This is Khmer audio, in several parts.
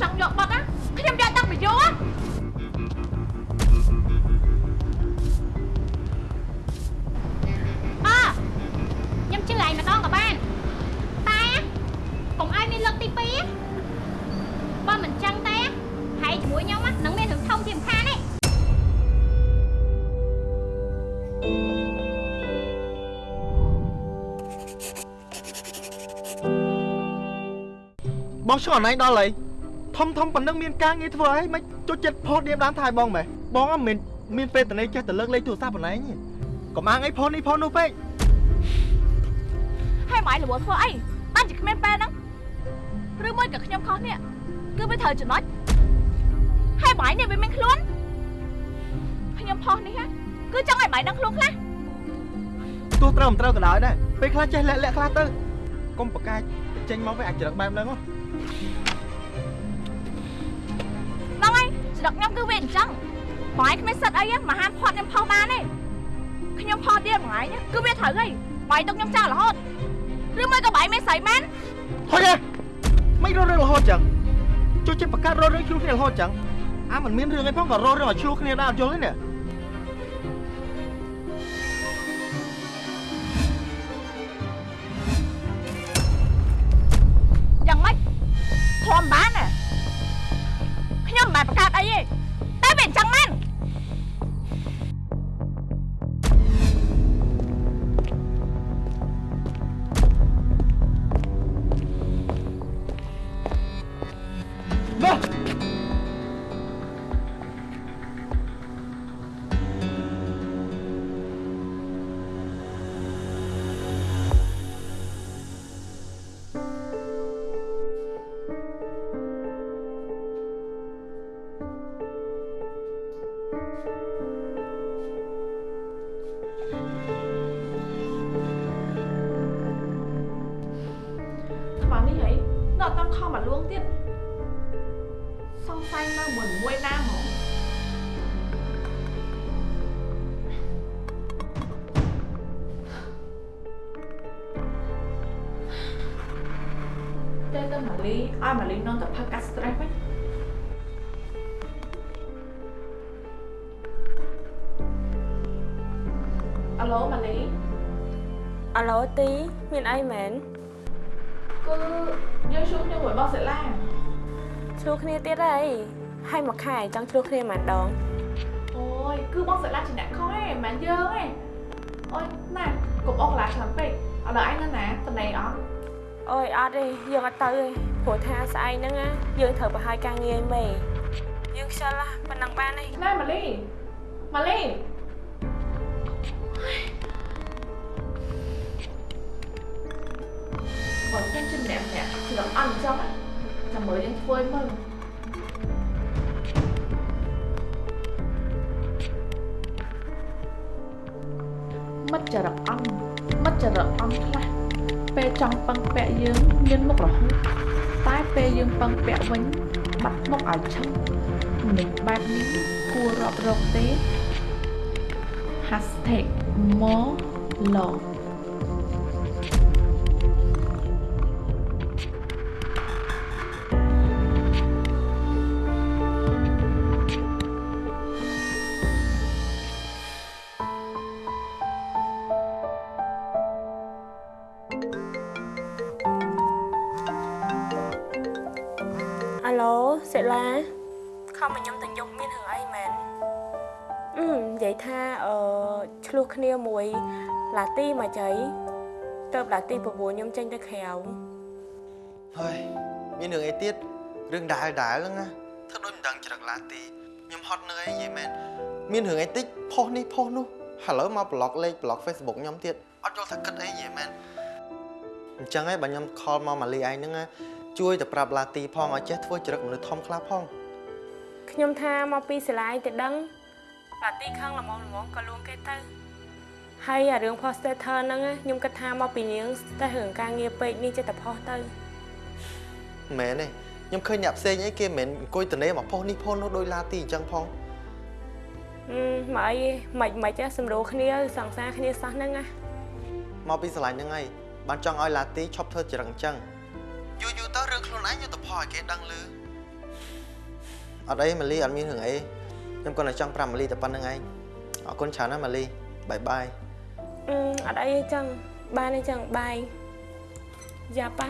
ចង់យកបត់ណាខ្ញុំយកតាំងពីយូរអើខ្ញុំជឿឯងម្ដងក៏បានតែកុំឲ្យមានលើកទី2បើមិនចឹងទេហើយជាមួយខ្ញុំនឹងមានរឿងធំជាមិនខានទេបងឈ្មោះអណៃដល់ហើយ ធំធំប៉ុណ្ណឹងមានការងារធ្វើអីមិនចូលចិត្តផុសឌៀមតាមថែបងម៉េះបងអត់មានមានពេលតនេចេះតែលើកលេខទូរស័ព្ទប៉ុណ្ណេះទេកុំអាងអីផុសនេះផុសនោះពេកហើយម៉ៃរវល់ធ្វើអីបានជាគ្មានពេលហ្នឹងឬមួយក៏ខ្ញុំខុសនេះគឺវាត្រូវចំណុចហើយម៉ៃនេះវាមានខ្លួនខ្ញុំផុសនេះហ่ะគឺចង់ឲ្យម៉ៃដឹងខ្លួនខ្លះទោះត្រូវមិនត្រូវក៏ដោយដែរពេលខ្លះចេះលាក់លាក់ខ្លះទៅកុំប្រកាចចេញមកវិញអាចច្រឹកបែបហ្នឹងហ៎ ស្រុកខ្ញុំគឺវាអញ្ចឹងម៉ៃគ្មានសិទ្ធអីទេមកហាមផត់ខ្ញុំផុសបានទេខ្ញុំផុសទៀតម៉ៃគឺវាត្រូវហើយម៉ៃទុកខ្ញុំចោលរហូតឬមួយក៏ម៉ៃមានស្រីមែនហុយហ៎មិនរត់រឿងរហូតចឹងចូលចិត្តបង្កើតរត់រឿងខ្លួនគ្នារហូតចឹងអាមិនមានរឿងអីផងក៏រត់រឿងឲ្យឈ្លោះគ្នាដែរអត់យល់ទេនេះ ទីមានអីមែនគឺយើងជួបគ្នាមួយបងសិលាឆ្លោះគ្នាទៀតអីហើយមួយខែចង់ឆ្លោះគ្នាម្ដងអូយគឺបងសិលាជាអ្នកខុសឯងមិនមែនយើងឯងអូយណាកុំអស់កន្លះឆ្នាំពេកឥឡូវឯងនៅណាតំណេអត់អូយអត់ទេយើងអត់ទៅទេព្រោះថាស្អែកហ្នឹងណាយើងត្រូវប្រហែលការងារឲ្យមេយើងខ្ជិលណាប៉ុណ្ណឹងបានទេណាម៉ាលីម៉ាលី បើខ្ញុំជាម្នាក់ម្នាក់គឺដល់អត់អញ្ចឹងណាចាំមើលយើងធ្វើឲ្យមើលមិត្តចរិតអន់មិត្តចរិតអន់ខ្លះពេលចង់ពឹងពាក់យើងមានមុខរហូតតែពេលយើងពឹងពាក់វិញបាត់មុខឲ្យឆឹងមនុស្សបែបនេះគួររាប់រកទេ hashtag more love ឡាទីមកចៃទៅឡាទីប្រពន្ធខ្ញុំចេញទៅក្រៅហើយមានរឿងអីទៀតរឿងដែលដែលហ្នឹងណាធ្វើដូចមិនដឹងច្រឹកឡាទីខ្ញុំហត់នឿយនិយាយមែនមានរឿងអីតិចផុសនេះផុសនោះឥឡូវមកប្លុកលេខប្លុក Facebook ខ្ញុំទៀតអត់យល់ថាគិតអីនិយាយមែនអញ្ចឹងឯងបើខ្ញុំខលមកម៉ាលីឯងហ្នឹងណាជួយទៅប្រាប់ឡាទីផងឲ្យចេះធ្វើច្រឹកមនុស្សធំខ្លះផងខ្ញុំថាមកពីសាលាឯងទៅដឹងឡាទីខឹងល្មមល្មមក៏លួងគេទៅ ហើយអារឿង poster ហ្នឹងណាខ្ញុំគិតថាមកពីនាងតែរឿងការងារពេកនេះចិត្តតែផុសទៅមិនមែនទេខ្ញុំឃើញអ្នកផ្សេងអីគេមិនមែនអង្គុយតនេមកផុសនេះផុសនោះដោយឡាទីអញ្ចឹងផងអឺមកអីមិនមិនចេះសម្រួលគ្នាសង្សារគ្នាសោះហ្នឹងណាមកពីស្រឡាញ់ហ្នឹងហើយបានចង់ឲ្យឡាទីឈប់ធ្វើច្រឹកអញ្ចឹងយូរយូរទៅរឿងខ្លួនឯងយកទៅផុសឲ្យគេដឹងឮអត់អីម៉ាលីអត់មានរឿងអីខ្ញុំគាត់តែចង់ប្រាប់ម៉ាលីតែប៉ុណ្្នឹងឯងអរគុណច្រើនណាស់ម៉ាលីបាយបាយ អឺអត់អីទេចឹងបានទេចឹងបាយយ៉ាប៉ា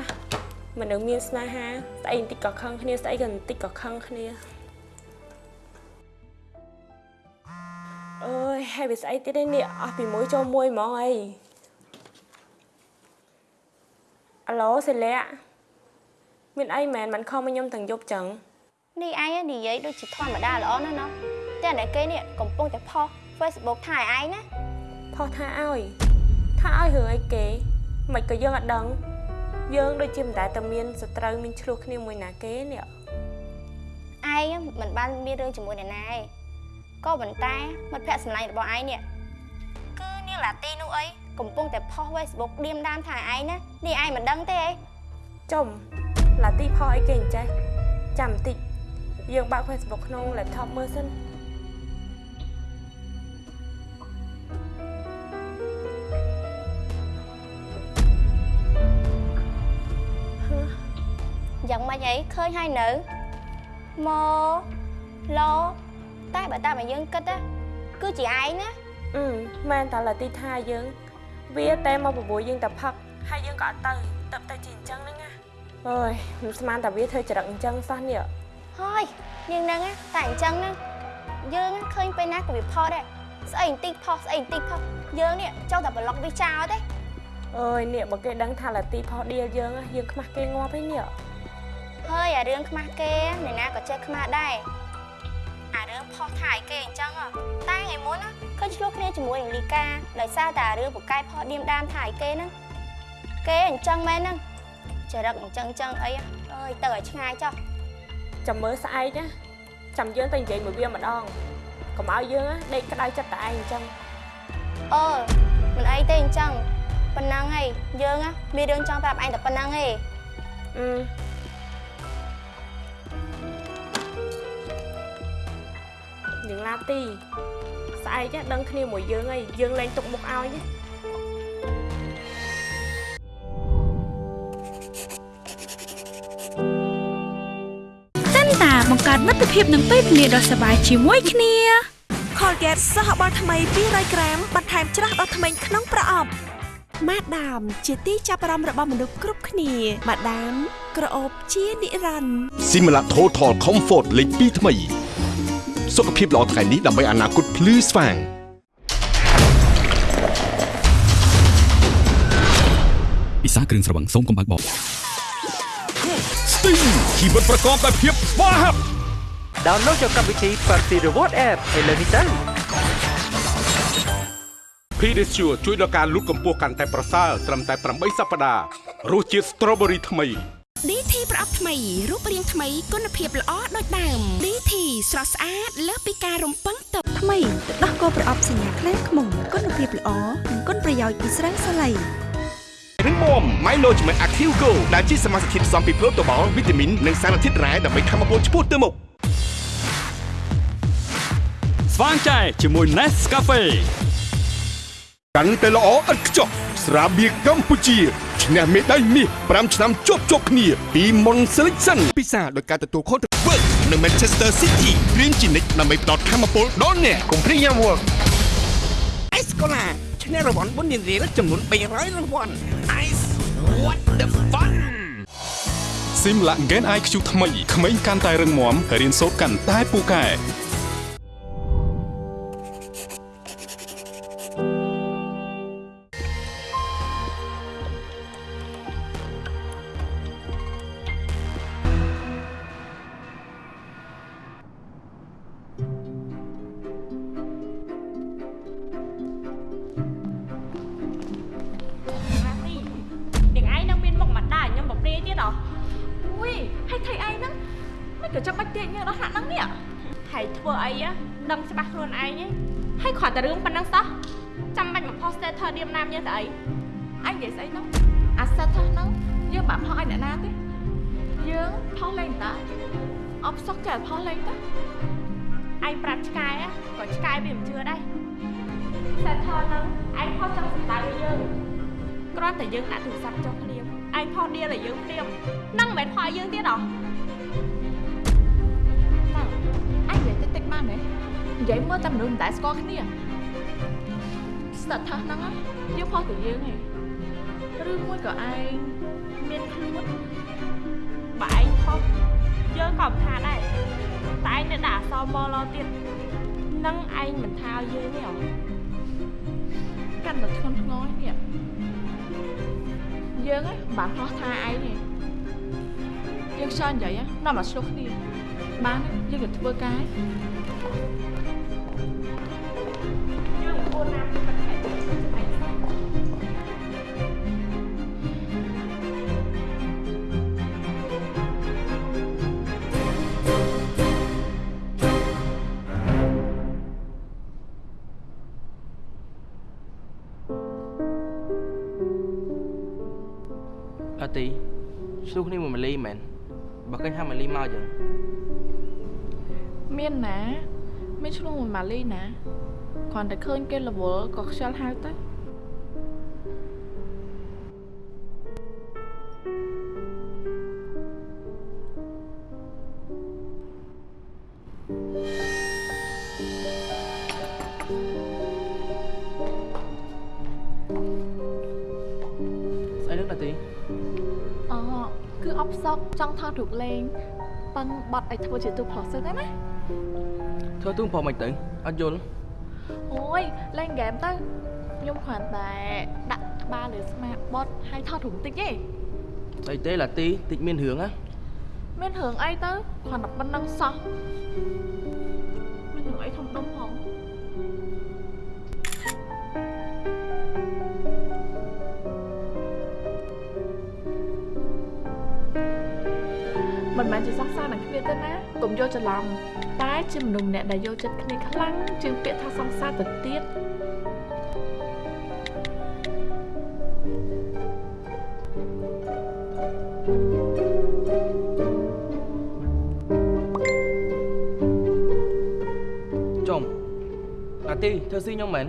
មនុស្សមានស្នេហាស្អីបន្តិចក៏ខឹងគ្នាស្អីក៏បន្តិចក៏ខឹងគ្នាអើយហើយវាស្អីទៀតឯនេះអស់ពីមួយចូលមួយហ្មងអីអាឡូសេលាមានអីមែនមិនខំមកខ្ញុំទាំងយប់ចឹងនេះឯងនិយាយដូចជាធម្មតាល្អណាស់ណោះតែអ្នកគេនេះកំពុងតែផុស Facebook ថាឲ្យឯងណា ផុសថាឲ្យថាឲ្យរឿងអីគេមិនក៏យើងអត់ដឹង យើងដូចជាមិនដែលតែមានសត្រូវមានឆ្លោះគ្នាមួយណាគេនេះឯងមិនបានមានរឿងជាមួយអ្នកណាទេក៏ប៉ុន្តែមិត្តភក្តិស្នេហ៍របស់ឯងនេះគឺនាងឡាទីនោះអីកំពុងតែផុស Facebook ឌៀមដាមថាឯងណានេះឯងមិនដឹងទេអីចំឡាទីផុសអីគេអញ្ចេះចាំបន្តិចយើងបើក Facebook ក្នុង laptop មើលសិន យ៉ាងម៉េចអីឃើញហើយនៅមកឡតែបើតាមឲ្យយើងគិតណាគឺជាឯងណាអឺមែនតាឡាទីថាយើងវាតែមកបបួលយើងតែផឹកហើយយើងក៏អត់ទៅទៅតែជាអញ្ចឹងហ្នឹងណាអើយមិនស្មានតែវាធ្វើចរិតអញ្ចឹងសោះនេះហើយនាងហ្នឹងណាតែអញ្ចឹងណាយើងណាឃើញពេលណាក៏វាផុសដែរស្អីបន្តិចផុសស្អីបន្តិចផុសយើងនេះចង់តែប្លុកវាចោលទេអើយនេះបើគេដឹងថាឡាទីផុសឌៀលយើងណាយើងខ្មាស់គេងាប់ឯនេះ ហើយអារឿងខ្មាស់គេអ្នកណាក៏ចេះខ្មាស់ដែរអារឿងផុសថាឲ្យគេអញ្ចឹងហ៎តែថ្ងៃមុនណាឃើញឆ្លោះគ្នាជាមួយនឹងលីកាដោយសារតែអារឿងពូកែផុសឌៀមដាមថាឲ្យគេហ្នឹងគេអញ្ចឹងមែនហ្នឹងចរិតអញ្ចឹងអញ្ចឹងអីហ៎អើយទៅឲ្យឆ្ងាយចុះចាំមើលស្អែកណាចាំយើងទៅនិយាយមួយវាម្ដងកុំឲ្យយើងណាដេកក្តៅចិត្តតែឯងអញ្ចឹងអឺមិនអីទេអញ្ចឹងប៉ុណ្ណឹងហើយយើងណាមានរឿងចង់ប្រាប់ឯងតែប៉ុណ្ណឹងឯងអឺ នាងឡាទីស្អែកណាដឹងគ្នាមួយយើងហើយយើងលែងទុកមុខឲ្យណាសិនតាបង្កើតមិត្តភាពនឹងពេលវេលាដ៏សប្បាយជាមួយគ្នា Colgate សហបាល់ថ្មី200ក្រាមបន្ថែមច្រាស់ដល់ធ្មេញក្នុងប្រអប់ ម៉ាដាម ជាទីចាប់អារម្មណ៍របស់មនុស្សគ្រប់គ្នាម៉ាដាម ក្រអូបជានិរន្តរ៍ Simla Total Comfort លេខ2ថ្មី សុខភាពល្អថ្ងៃនេះដើម្បីអនាគតភ្លឺស្វាងពិសាគ្រឿងស្រវឹងសូមកុំបើកបប Sting ជីវិតប្រកបដោយភាពស្វាហាប់ download យកកម្មវិធី Party Reward App ឥឡូវនេះទៅ Pedicure ជួយដល់ការលូតកម្ពស់កាន់តែប្រសើរត្រឹមតែ8សប្តាហ៍រសជាតិ Strawberry ថ្មី DT ប្រអប់ថ្មីរូបរាងថ្មីគុណភាពល្អដូចដើម DT ស្រស់ស្អាតលើសពីការរំពឹងទុកថ្មីទឹកដោះគោប្រអប់សញ្ញាខ្លែងខ្មុំគុណភាពល្អនិងគុណប្រយោជន៍ពីស្រាសាឡៃរឹងមាំ Milo ជាមួយ Active Go ដែលជាសមាសធាតុផ្សំពីប្រូតូបាល់វីតាមីននិងសារធាតុរ៉ែដើម្បីធ្វើឲ្យពលឆ្ពោះទៅមុខស្វាងចែជាមួយ Nescafe កាន់តែល្អឥតខ្ចោះស្រាបៀរកម្ពុជា ឈ្នះមេដាយមាស5ឆ្នាំជាប់ជាប់គ្នាពី Mon Selection ពិសាដោយការទទួលខុសត្រូវ Work នៅ Manchester City រៀនជានិច្ចដើម្បីផ្ដល់ធម៌ពលដល់អ្នកកុំព្រីយ៉ាំវឹក Ice Cola ឈ្នះរង្វាន់បុណ្យរៀលចំនួន300រង្វាន់ Ice what the fun Simla Gen IQ ថ្មីក្មេងកាន់តែរឹងមាំរៀនសូត្រកាន់តែពូកែ អបសុកចេះផុសលេងតាឯងប្រាប់ឆ្កែហ៎ក៏ឆ្កែវាមិនជឿដែរ status ហ្នឹងឯងផុសចង់សម្ដៅឲ្យយើងគ្រាន់តែយើងដាក់ទូរស័ព្ទចុះភ្លាមឯងផុសឌៀលឲ្យយើងភ្លាមហ្នឹងមិនមែនផុសឲ្យយើងទៀតហ៎តាអញនិយាយតិចតិចបានទេនិយាយមើលតែមនុស្សមិនដែលស្គាល់គ្នាស្ទើរថាហ្នឹងណាយើងផុសតែយើងឯងឬមួយក៏ឯងមានខ្លួនបើឯងផុស យើងក៏មិនថាដែរតែឯងនៅដាក់អក្សរមឡទៀតនឹងឯងមិនថាឲ្យយើងទេហ៎កាន់តែធ្ងន់ធ្ងរនេះយើងហ្នឹងបានផោះថាឯងទេយើងខ្យល់និយាយណានាំមកឆ្លោះគ្នាបានទេយើងទៅធ្វើការឯង ម៉ាលីមកចឹងមានណាមានឆ្លោះមួយម៉ាលីណាគ្រាន់តែឃើញគេរវល់ក៏ខ្ជិលហៅទៅស្អីនឹងអត់ទីអូ គឺអបសក់ចង់ថតរូបលេងប៉ឹងបត់ឲ្យធ្វើជាទូប្រុសទៅណាធ្វើទូប្រមិនទៅអត់យល់អូយលេងហ្គេមទៅខ្ញុំគ្រាន់តែដាក់ក្បាលលើស្មាបត់ឲ្យថតរូបតិចទេស្អីទេឡាទីតិចមានរឿងណាមានរឿងអីទៅគ្រាន់តែប៉ុណ្្នឹងសោះ មិនមែនជាសង្សារនឹងគ្នាទេណាកុំយកច្រឡំតែជាមនុស្សម្នាក់ដែលយកចិត្តគ្នាខ្លាំងជាងពាក្យថាសង្សារទៅទៀតចុំឡាទីធ្វើស៊ីខ្ញុំមែន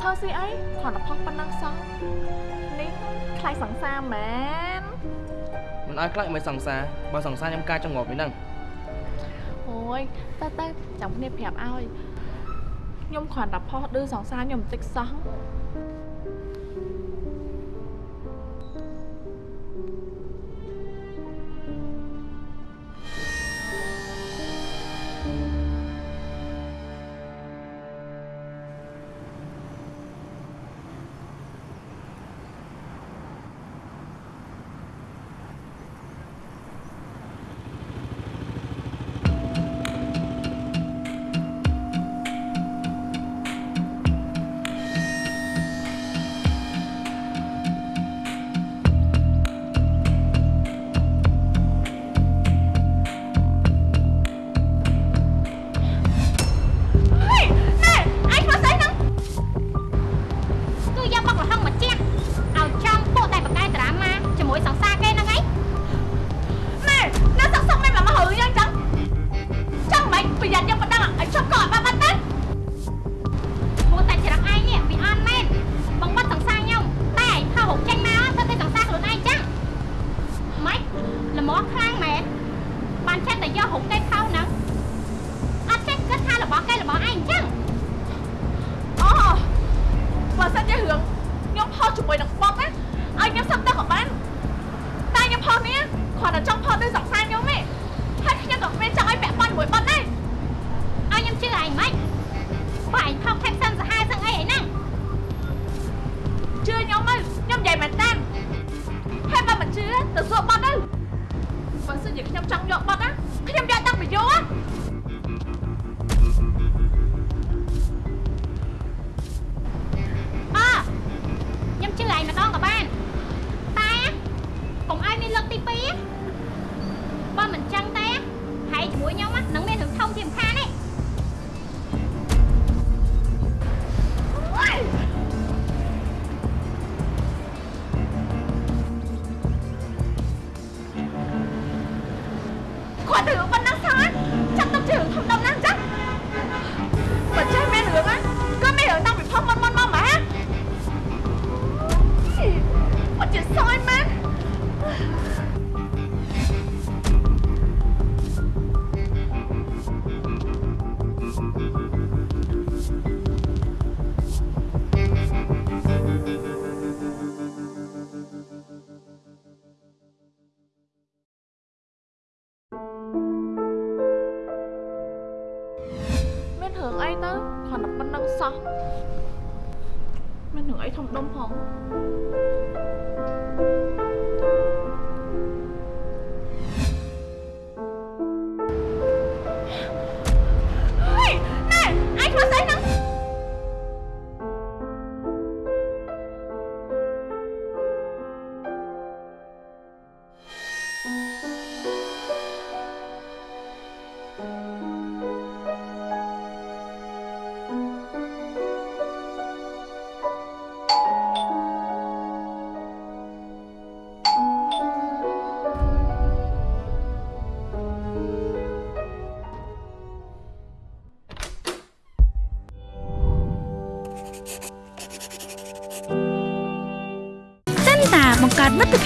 ធ្វើស៊ីអីគ្រាន់តែផុសប៉ុណ្ណឹងសោះនេះខ្លាចសង្សារមែន មិនឲ្យខ្លាចមិនសង្សារបើសង្សារខ្ញុំការចង្អប់នេះហ្នឹងអូយទៅទៅចាំគ្នាប្រាប់ឲ្យខ្ញុំគ្រាន់តែផុសឌឺសង្សារខ្ញុំបន្តិចសោះ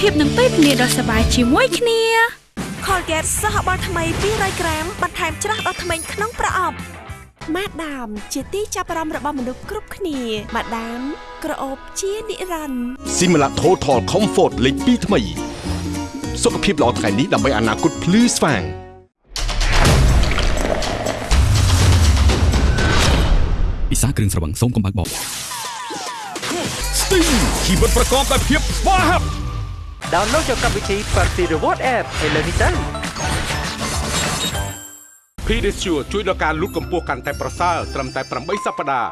ភាពនឹងពេលវេលាដ៏សប្បាយជាមួយគ្នា Colgate សហបាល់ថ្មី200ក្រាមបន្ថែមច្រាស់ដល់ធ្មេញក្នុងប្រអប់ម៉ាដាម ជាទីចាប់អារម្មណ៍របស់មនុស្សគ្រប់គ្នាម៉ាដាម ក្រអូបជានិរន្តរ៍ Similac Total Comfort លេខ2ថ្មី សុខភាពល្អថ្ងៃនេះដើម្បីអនាគតភ្លឺស្វាងពិសាគ្រឿងស្រវឹងសូមកុំបើកបោ Sting ជីវិតប្រកបដោយភាពស្វាហាប់ download យកកម្មវិធី Party Reward App ឥឡូវនេះទៅ Pedicure ជួយដល់ការលូតកម្ពស់កាន់តែប្រសើរត្រឹមតែ8សប្តាហ៍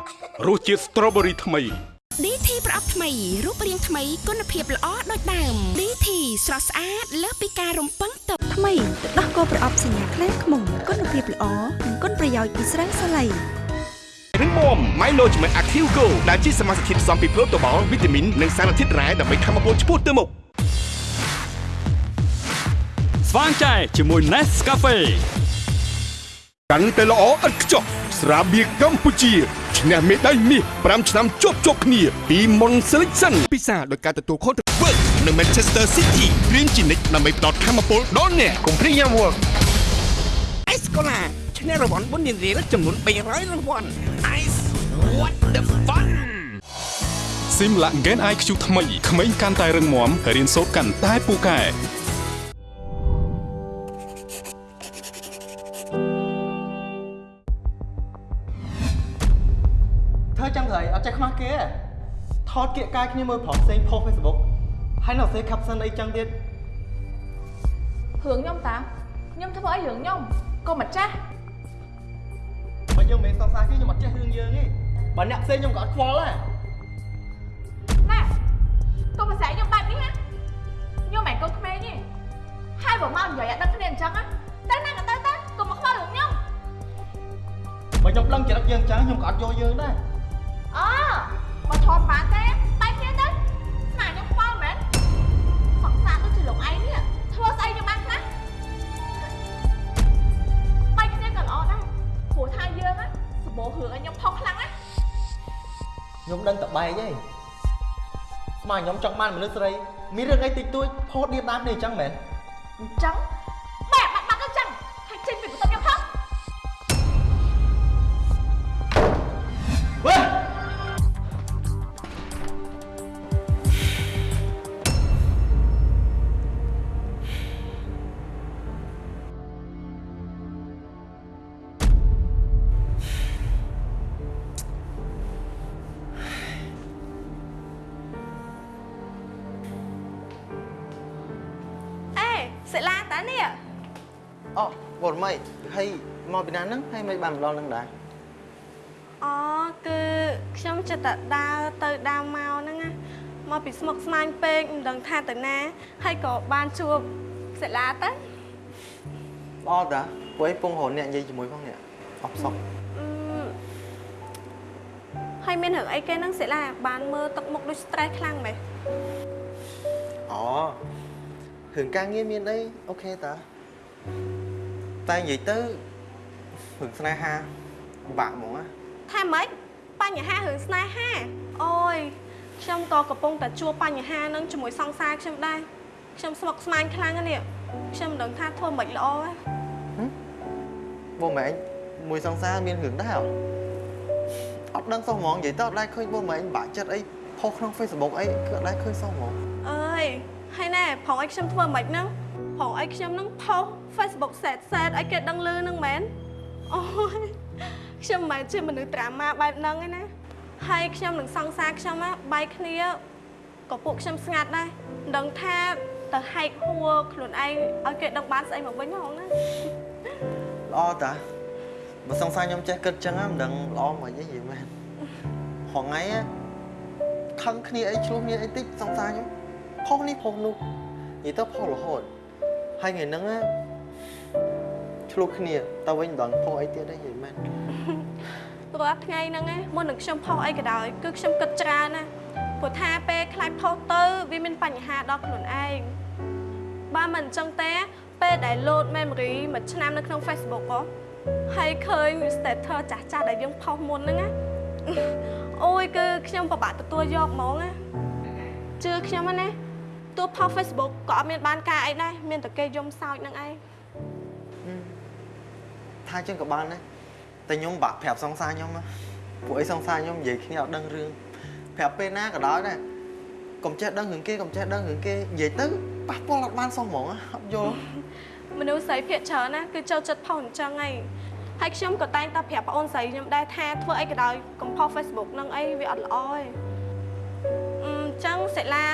រសជាតិ Strawberry ថ្មី DT ប្រអប់ថ្មីរូបរាងថ្មីគុណភាពល្អដូចដើម DT ស្រស់ស្អាតលើសពីការរំពឹងទុកថ្មីទឹកដោះគោប្រអប់សញ្ញាខ្លែងខ្មុំគុណភាពល្អនិងគុណប្រយោជន៍ពីស្រាសាឡៃរឹងមាំ Management Active Go ដែលជាសមាសធាតុផ្សំពីប្រូតូបាល់វីតាមីននិងសារធាតុរ៉ែដើម្បីធ្វើឲ្យពលឆ្ពោះទៅមុខ ស្វាងចែជាមួយ Nescafe កាន់តែល្អឥតខ្ចោះស្រាបៀរកម្ពុជាឈ្នះមេដាយមាស5ឆ្នាំជាប់ជាប់គ្នាពីមុន Selection ពិសាដោយការទទួលខុសត្រូវ Work នៅ Manchester City រៀនជានិច្ចដើម្បីផ្ដល់ធម៌ពលដល់អ្នកកុំព្រីយ៉ាម work អេសកូឡាឈ្នះរង្វាន់បុណ្យរៀលចំនួន300រង្វាន់ Ice what the fun ស៊ីមឡាក់ Gen IQ ថ្មីក្មេងកាន់តែរឹងមាំរៀនសូត្រកាន់តែពូកែ ធ្វើចឹងទៅអត់ចេះខ្មាស់គេទេថតគៀកកាយគ្នាមើលប្រុសផ្សេងផុស Facebook ហើយនៅសេ caption អីចឹងទៀតរឿងខ្ញុំតាខ្ញុំធ្វើអីរឿងខ្ញុំកុំម្ចាស់បើយើងមិនមែនសង្សារគេខ្ញុំអត់ចេះរឿងយើងទេបើអ្នកផ្សេងខ្ញុំក៏អត់ខ្វល់ដែរណែកុំប្រស័យខ្ញុំបែបនេះណាខ្ញុំមិនមែនកូនក្មេងទេហើយបើមកនិយាយអត់ដឹងគ្នាអញ្ចឹងណាទៅណាក៏ទៅទៅកុំមកខ្វល់រឿងខ្ញុំបើខ្ញុំដឹងចរិតយើងអញ្ចឹងខ្ញុំក៏អត់យកយើងដែរ អបើធំបានទេបែកគ្នាទៅស្មានខ្ញុំខ្វល់មែនសង្សារដូចជាលោកឯងនេះធ្វើស្អីខ្ញុំបានខ្លះបែកគ្នាក៏ល្អដែរព្រោះថាយើងណាសបោរឿងឲ្យខ្ញុំផុសខ្លាំងណាខ្ញុំដឹងតែបែកទេស្មានខ្ញុំចង់បានមនុស្សស្រីមានរឿងអីតិចតួចផុសឌៀបដាមនេះអញ្ចឹងមែនអញ្ចឹង ហើយមិនបានម្ដងហ្នឹងដែរអូគឺខ្ញុំចិត្តតែដើរទៅដើរមកហ្នឹងណាមកពីស្មុកស្មាញពេកមិនដឹងថាទៅណាហើយក៏បានជួបសិលាទៅល្អតាព្រោះឯងពងរហអ្នកនិយាយជាមួយផងនេះអបសក់អឺហើយមានរឿងអីគេហ្នឹងសិលាបានមើលទឹកមុខដូច stress ខ្លាំងមែនអូរឿងការងារមានអីអូខេតាតែនិយាយទៅ រឿងស្នេហាពិបាកហ្មងណាថាម៉េចបញ្ហារឿងស្នេហាអូយខ្ញុំក៏កំពុងតែជួបបញ្ហាហ្នឹងជាមួយសង្សារខ្ញុំដែរខ្ញុំស្មុគស្មាញខ្លាំងណាស់នេះខ្ញុំមិនដឹងថាធ្វើមិនល្អទេបងម៉ែឯងមួយសង្សារមានរឿងដែរអត់ដឹងសោះហ្មងនិយាយទៅអត់ដែរឃើញបងម៉ែឯងបាក់ចិត្តអីផុសក្នុង Facebook អីគឺអត់ដែរឃើញសោះហ្មងអើយហើយណែប្រងឲ្យខ្ញុំធ្វើមិនហ្នឹងប្រងឲ្យខ្ញុំហ្នឹងផុស Facebook សែតសែតឲ្យគេដឹងលឺហ្នឹងមែន អូយខ្ញុំមិនមែនជាមនុស្សត្រាម៉ាបែបហ្នឹងឯណាហើយខ្ញុំនឹងសង្សារខ្ញុំណាបែកគ្នាក៏ពួកខ្ញុំស្ងាត់ដែរមិនដឹងថាទៅហែកហួរខ្លួនឯងឲ្យគេដឹងបានស្អីមកវិញហងណាល្អតាបើសង្សារខ្ញុំចេះគិតចឹងណាមិនដឹងល្អមិនអីនិយាយមែនហងៃណាខឹងគ្នាអីឆ្លោះគ្នាអីតិចសង្សារខ្ញុំផុសនេះផុសនោះនិយាយទៅផុសរហូតហើយថ្ងៃហ្នឹងណា ឆ្លោះគ្នាតើវិញមិនដឹងផុសអីទៀតទេនិយាយមែនរាល់ថ្ងៃហ្នឹងណាមុននឹងខ្ញុំផុសអីក៏ដោយគឺខ្ញុំគិតច្រើនណាព្រោះថាពេលខ្លាចផុសទៅវាមានបញ្ហាដល់ខ្លួនឯងបើមិនអញ្ចឹងទេពេលដែល load memory មួយឆ្នាំនៅក្នុង Facebook ហ៎ហើយឃើញ status ចាស់ចាស់ដែលយើងផុសមុនហ្នឹងណាអូយគឺខ្ញុំពិបាកទទួលយកហ្មងណាជឿខ្ញុំហ្នឹងណាតួផុស Facebook ក៏អត់មានបានការអីដែរមានតែគេយំសោចនឹងឯង ថាចឹងក៏បានដែរតែខ្ញុំបាក់ប្រាប់សង្សារខ្ញុំណាពួកអីសង្សារខ្ញុំនិយាយគ្នាអត់ដឹងរឿងប្រាប់ពេលណាក៏ដោយដែរកុំចេះដឹងរឿងគេកុំចេះដឹងរឿងគេនិយាយទៅប៉ះពាល់អត់បានសោះហ្មងណាអត់យល់មនុស្សស្រីភាគច្រើនណាគឺចូលចិត្តផុសអញ្ចឹងឯងហើយខ្ញុំក៏តែងតែប្រាប់ប្អូនស្រីខ្ញុំដែរថាធ្វើអីក៏ដោយកុំផុស Facebook នឹងអីវាអត់ល្អឯងអឺអញ្ចឹងសិលា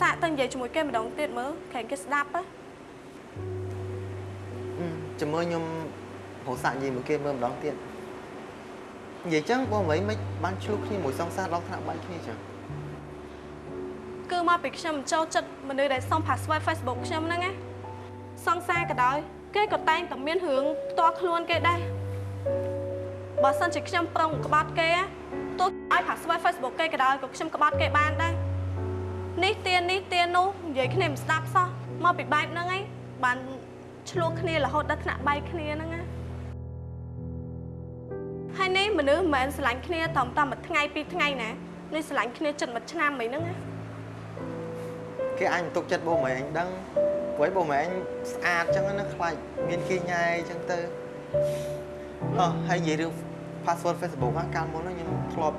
សាកទៅនិយាយជាមួយគេម្ដងទៀតមើលក្រែងគេស្ដាប់ណាចាំមើលខ្ញុំ រកសាក់និយាយមួយគេមើលម្ដងទៀតនិយាយចឹងបងមិនមិនបានឆ្លុះគ្នាមួយសង្សារដល់ថ្នាក់បែកគ្នាចឹងគឺមកពីខ្ញុំចូលចិត្តមនុស្សដែលសុំ password Facebook ខ្ញុំហ្នឹងណាសង្សារក៏ដោយគេក៏តែងតែមានរឿងផ្ទាល់ខ្លួនគេដែរបើសិនជាខ្ញុំប្រុងក្បត់គេណាទោះឲ្យ password Facebook គេក៏ដោយក៏ខ្ញុំក្បត់គេបានដែរនេះទៀននេះទៀននោះនិយាយគ្នាមិនស្ដាប់សោះមកពីបែបហ្នឹងឯងបានឆ្លោះគ្នារហូតដល់ថ្នាក់បែកគ្នាហ្នឹងណា ហើយនេះមនុស្សមិនមែនស្រឡាញ់គ្នាត្រឹមតែមួយថ្ងៃពីរថ្ងៃណានេះស្រឡាញ់គ្នាចិត្តមួយឆ្នាំអីហ្នឹងណាគេអញទុកចិត្តបងម៉ែអញដឹងព្រោះបងម៉ែអញស្អាតចឹងណាខ្លាចមានគេញ៉ៃចឹងទៅអោះហើយនិយាយរឿង password Facebook ហ្នឹងកាលមុនហ្នឹងខ្ញុំធ្លាប់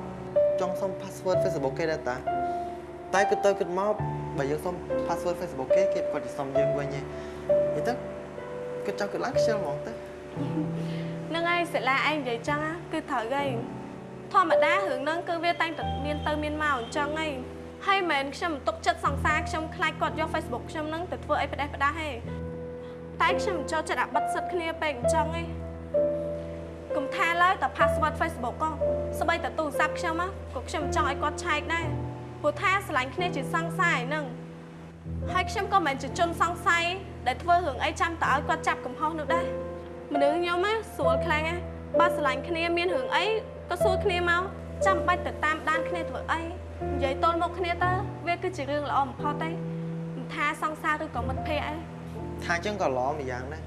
ចង់សុំ password Facebook គេដែរតាតែគិតទៅគិតមកបើយើងសុំ password Facebook គេគេគាត់จะសុំយើងវិញឯងនិយាយទៅគិតចង់គិតឡើងខ្ជិលហ្មងទៅហ្នឹងហើយសិលាឯងនិយាយចឹងណាគឺត្រូវហើយធម្មតារឿងហ្នឹងគឺវាតែងតែមានទៅមានមកអញ្ចឹងហើយហើយមិនមែនខ្ញុំមិនទុកចិត្តសង្សារខ្ញុំខ្លាចគាត់យក Facebook ខ្ញុំហ្នឹងទៅធ្វើអីផ្ដេសផ្ដាស់ទេតែខ្ញុំមិនចូលចិត្តអាបិទសិតគ្នាពេកអញ្ចឹងឯងកុំថាឡើយតែ password Facebook ក៏ស្បីតែទូរស័ព្ទខ្ញុំណាក៏ខ្ញុំមិនចង់ឲ្យគាត់ឆែកដែរព្រោះថាស្រឡាញ់គ្នាជាសង្សារឯហ្នឹងហើយខ្ញុំក៏មិនមែនជាជនសង្ស័យដែលធ្វើរឿងអីចាំតើឲ្យគាត់ចាប់កំហុសនោះដែរ មនុស្សខ្ញុំណាស្រួលខ្លាំងណាបើស្រឡាញ់គ្នាមានរឿងអីក៏សួរគ្នាមកចាំបាច់ទៅតាមដានគ្នាធ្វើអីនិយាយទល់មុខគ្នាទៅវាគឺជារឿងល្អបំផុតទេមិនថាសង្សារឬក៏មិត្តភ័ក្តិអីថាចឹងក៏ល្អម្យ៉ាងដែរ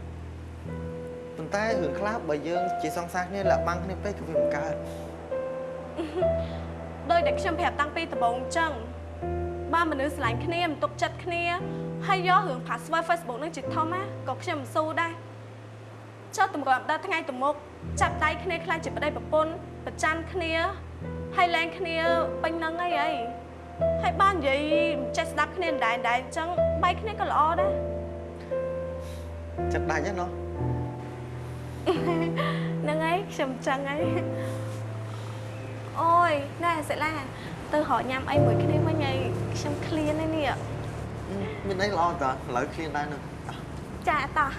ប៉ុន្តែរឿងខ្លះបើយើងជាសង្សារគ្នាលាក់បាំងគ្នាពេកក៏វាមិនកើតដោយតែខ្ញុំប្រាប់តាំងពីដំបូងអញ្ចឹងបើមនុស្សស្រឡាញ់គ្នាមិនទុកចិត្តគ្នាហើយយករឿង password Facebook នឹងជាធំណាក៏ខ្ញុំមិនស៊ូដែរ ចុះតម្រាំដល់ថ្ងៃទៅមុខចាប់ដៃគ្នាខ្លាចជាប្តីប្រពន្ធប្រច័នគ្នាហើយលែងគ្នាពេញហ្នឹងអីអីហើយបាននិយាយមិនចេះស្ដាប់គ្នាដែរដែរអញ្ចឹងបែកគ្នាក៏ល្អដែរចិត្តដាច់ហ្នឹងណោះហ្នឹងហើយខ្ញុំចឹងហើយអូយណែសិលាទៅរកញ៉ាំអីមួយគ្នាវិញហើយខ្ញុំឃ្លានហើយនេះមានអីល្អតើឥឡូវឃ្លានដែរនឹងចាតោះ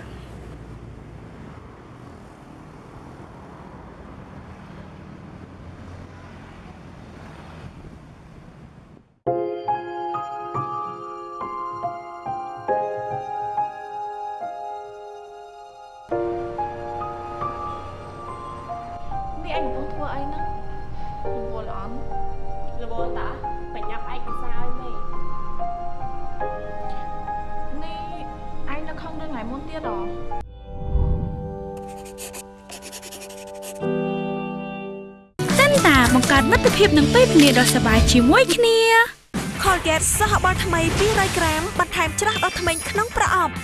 ភាពនឹងពេលវេលាដ៏សប្បាយជាមួយគ្នា Colgate សហបាល់ថ្មី200ក្រាមបន្ថែមច្រាស់ដល់ធ្មេញក្នុងប្រអប់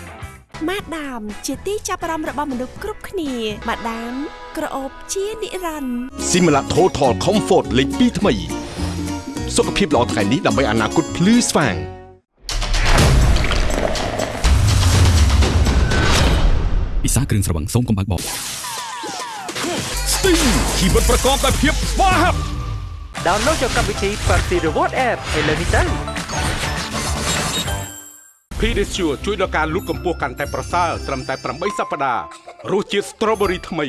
ម៉ាដាម ជាទីចាប់អារម្មណ៍របស់មនុស្សគ្រប់គ្នាម៉ាដាម ក្រអូបជានិរន្តរ៍ Simla Total Comfort លេខ2ថ្មី សុខភាពល្អថ្ងៃនេះដើម្បីអនាគតភ្លឺស្វាងពិសាគ្រឿងស្រវឹងសូមកុំបើកបោ Sting ជីវិតប្រកបដោយភាពស្វាហាប់ Download យកកម្មវិធី Party Reward App ឥឡូវនេះទៅ Pedicure ជួយដល់ការលូតកម្ពស់កាន់តែប្រសើរត្រឹមតែ8សប្តាហ៍រសជាតិ Strawberry ថ្មី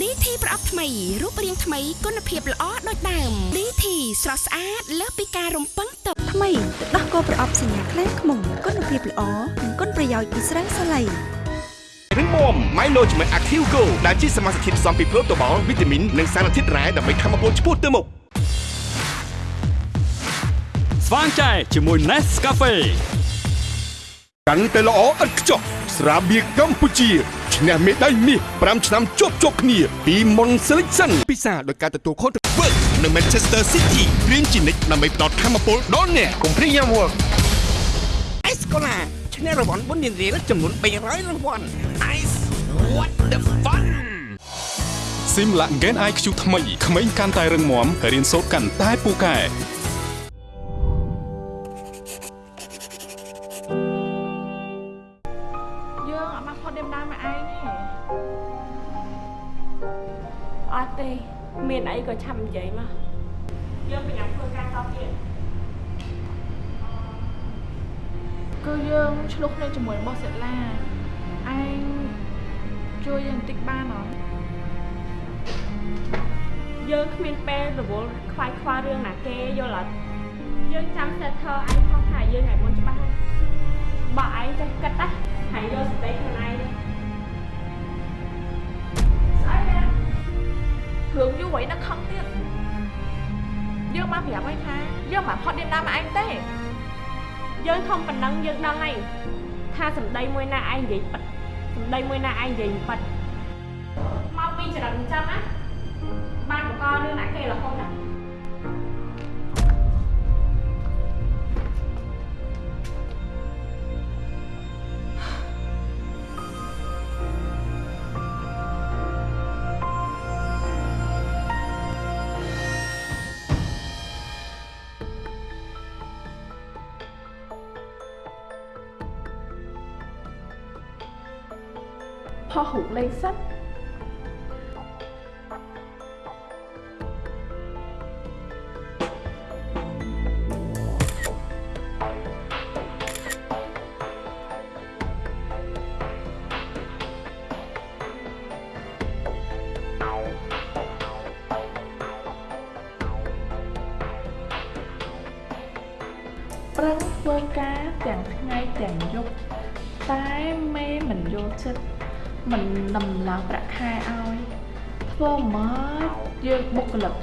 DT ប្រអប់ថ្មីរូបរាងថ្មីគុណភាពល្អដូចដើម DT ស្រស់ស្អាតលើសពីការរំពឹងទុកថ្មីទឹកដោះគោប្រអប់សញ្ញាខ្លាំងខ្មុំគុណភាពល្អនិងគុណប្រយោជន៍ពីស្រាសាឡៃរឹងមាំ Milo ជាមួយ Active Go ដែលជាសមាសធាតុផ្សំពីប្រូតូបាល់វីតាមីននិងសារធាតុរ៉ែដើម្បីធ្វើឲ្យពលឆ្ពោះទៅមុខ ស្វាងចែជាមួយ Nescafe កាន់តែល្អឥតខ្ចោះស្រាបៀរកម្ពុជាឈ្នះមេដាយមាស5ឆ្នាំជាប់ជាប់គ្នា ពី Mon Selection ពិសាដោយការទទួលខុសត្រូវនិង Manchester City ព្រៀងជានិច្ចដើម្បីផ្ដល់ធម៌ពលដល់អ្នកកុំព្រៀងយ៉ាំវឹក Ice Cola ឈ្នះរង្វាន់បុណ្យរៀលចំនួន300រង្វាន់ Ice what the fun ស៊ីមឡាក់ Gen IQ ថ្មីក្មេងកាន់តែរឹងមាំរៀនសូត្រកាន់តែពូកែ មានអីក៏ឆាប់និយាយមកយើងប្រញាប់ធ្វើការតទៀតគឺយើងឆ្លុះគ្នាជាមួយរបស់សេឡាឯងជួយយើងបន្តិចបានអត់យើងគ្មានពេលរវល់ខ្វាយខ្វល់រឿងណាគេយល់អត់យើងចាំសេតធើឯងខុសថាយើងថ្ងៃមុនច្បាស់ហើយបើឯងចេះគិតណាហើយយកសតិខ្លួនឯង រឿងយូរអីនឹងខឹងទៀតយើងមកប្រាប់ឲ្យថាយើងមិនផុតដេមដើមមកឯងទេយើងធំប៉ុណ្ណឹងយើងដឹងហើយថាសម្ដីមួយណាឯងនិយាយប៉ិតសម្ដីមួយណាឯងនិយាយមិនប៉ិតមកពីចរិតអញ្ចឹងណាបានបង្ករឿងណាគេរហូតណា ផុសរូប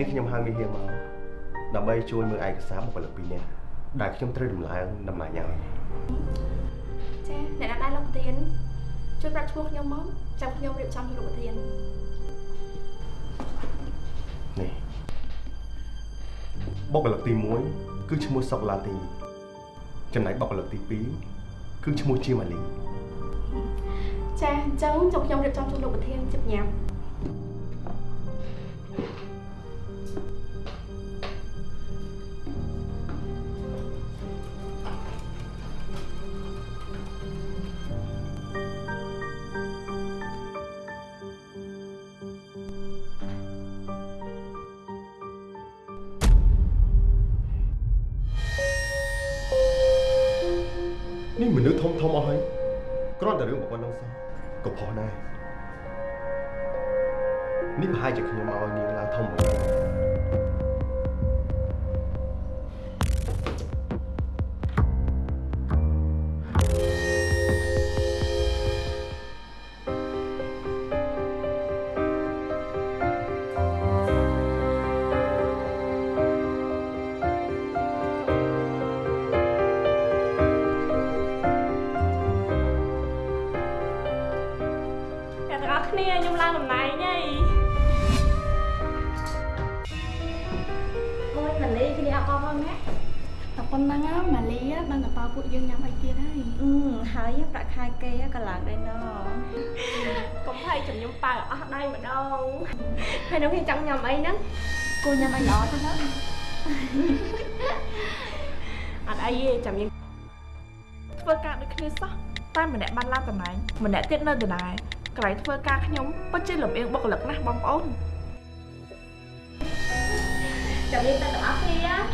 នេះខ្ញុំហៅមីហៀមកដើម្បីជួយមើលឯកសារបុគ្គលិកពីរនាក់ដែលខ្ញុំត្រូវដំឡើងដំណាច់ឲ្យចាអ្នកណាដែរលោកធានជួយប្រាប់ឈ្មោះខ្ញុំមកចាំខ្ញុំរៀបចំជូនលោកធាននេះបុគ្គលិកទី1គឺឈ្មោះសុកឡាទី ចំណែកបុគ្គលិកទី2គឺឈ្មោះជាម៉ាលីចាអញ្ចឹងចាំខ្ញុំរៀបចំជូនលោកធានជិបញ៉ាំ នាក់ទៀតនៅដដែលកន្លែងធ្វើការខ្ញុំពិតជាលំអៀងបុគ្គលិកណាស់បងប្អូនចាំយើងទៅទាំងអស់គ្នា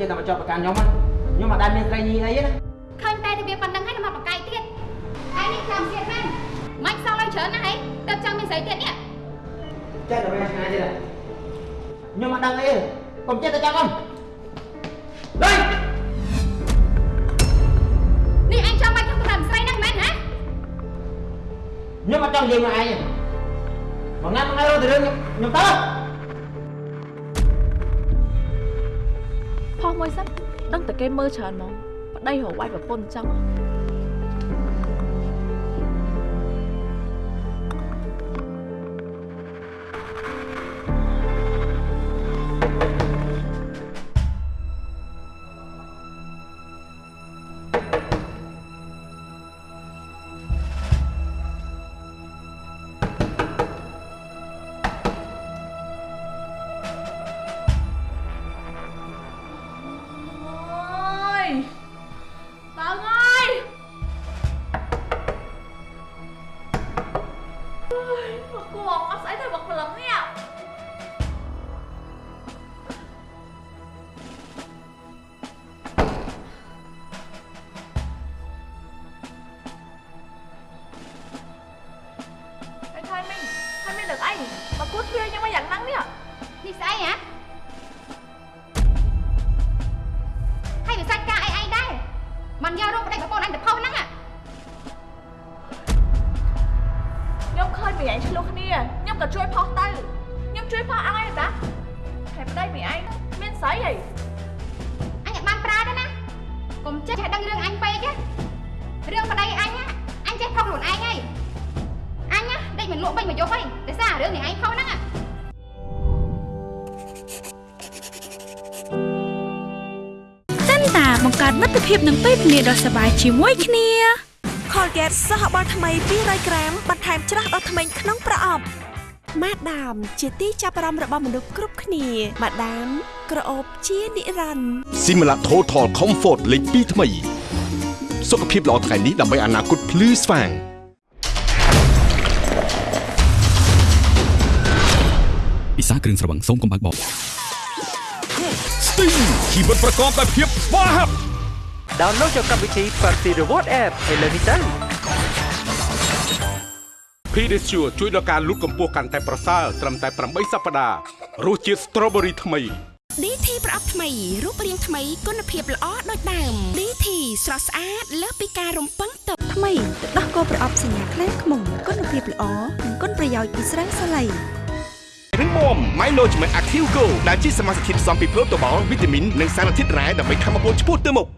ចេះតែមកចោទប្រកាន់ខ្ញុំណាខ្ញុំអត់ដែលមានស្រីញីអីទេណាឃើញតែរបៀបប៉ុណ្្នឹងហើយមកបកកាយទៀតឯងនេះចាំទៀតមែនមិនសល់ឲ្យច្រើនណាស់ហីទៅចង់មានស្រីទៀតនេះចេះតែវិញឆ្ងាយទៀតខ្ញុំអត់ដឹងអីទេកុំចេះតែចោទខ្ញុំលេងនេះឯងចង់បាច់ខ្ញុំទៅតាមស្រីហ្នឹងមែនហ៎ខ្ញុំអត់ចង់និយាយមកឯងទេមកណាត់ថ្ងៃរត់ទៅរឿងខ្ញុំទៅ មួយសិនដឹងតែគេមើលច្រើនហ្មងប្តីរកវាយប្រពន្ធអញ្ចឹង Kuok, Mas ភាពនឹងពេលវេលាដ៏សប្បាយជាមួយគ្នា Colgate សហបាល់ថ្មី200ក្រាមបន្ថែមច្រាស់ដល់ធ្មេញក្នុងប្រអប់ម៉ាដាមជាទីចាប់អារម្មណ៍របស់មនុស្សគ្រប់គ្នាម៉ាដាមក្រអូបជានិរន្តរ៍ Simla Total Comfort លេខ2ថ្មី សុខភាពល្អថ្ងៃនេះដើម្បីអនាគតភ្លឺស្វាងពិសាគ្រឿងស្រវឹងសូមកុំបើកបប Sting ជីវិតប្រកបដោយភាពស្វាហាប់ Download យកកម្មវិធី Party Reward App ឥឡូវនេះទៅ Pedicure ជួយដល់ការលូតកម្ពស់កាន់តែប្រសើរត្រឹមតែ8សប្តាហ៍រសជាតិ Strawberry ថ្មី DT ប្រអប់ថ្មីរូបរាងថ្មីគុណភាពល្អដូចដើម DT ស្រស់ស្អាតលើសពីការរំពឹងទុកថ្មីទឹកដោះគោប្រអប់សញ្ញាខ្លាំងខ្មុំគុណភាពល្អនិងគុណប្រយោជន៍ពីស្រាសាឡៃរឹងមាំ Milo ជាមួយ Active Go ដែលជាសមាសធាតុផ្សំពីប្រូតូបាល់វីតាមីននិងសារធាតុរ៉ែដើម្បីខំបំពុលឆ្ពោះទៅមុខ